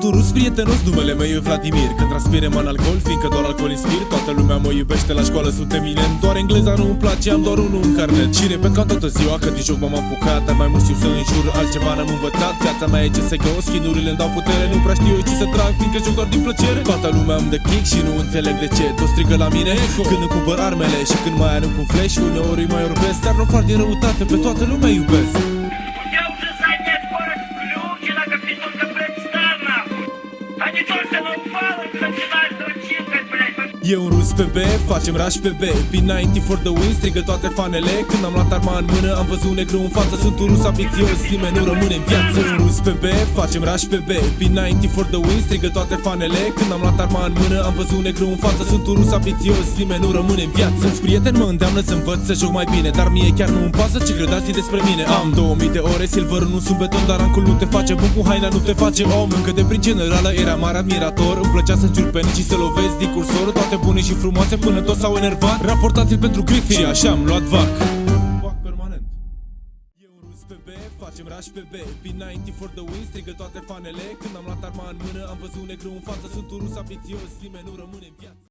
Sunt un rus prietenos, numele meu e Vladimir. Când transpire man alcool, fiindcă doar alcool inspir Toată lumea mă iubește, la școală sunt eminent Doar engleza nu îmi place, am doar unul în carnet Și repet ca toată ziua că din joc m-am apucat Dar mai mult știu să înjur, altceva n-am învățat. Viața mea e CSGO, schinurile îmi dau putere Nu prea știu eu ce să trag, fiindcă joc doar din plăcere. Toată lumea îmi dă kick și nu înțeleg de ce Toți strigă la mine. Când îmi cumpăr armele Și când mai arunc un flash, uneori îi mai orbesc Dar nu fac din răutate, pe toată lumea iubesc E un rus pe B, facem raș pe B. P90 for the win, strigă toate fanele. Când am luat arma în mână, am văzut negru în față. Sunt un rus ambițios, nimeni nu rămâne în viață. Un rus pe B, facem raș pe B. P90 for the win, strigă toate fanele. Când am luat arma în mână, am văzut negru în față. Sunt un rus ambițios, nimeni nu rămâne în viață. Mulți prieteni mă îndeamnă să învăț să joc mai bine Dar mie chiar nu îmi pasă ce cred alții despre mine. Am 2000 de ore, silver nu sunt beton Dar ancul nu te face bun cu haina, nu te face om. Încă de prin generală era mare admirator. Îmi plăcea să înjur pe nici și să lovesc din cursor Toate bune și frumoase până toți s-au enervat. Raportați-l pentru Griffin. Și așa am luat vac. Vac permanent. E un rus pe B, facem raș pe B. P90 for the win, strigă toate fanele. Când am luat arma în mână, am văzut negru în față. Sunt un rus ambițios, nimeni nu rămâne în viață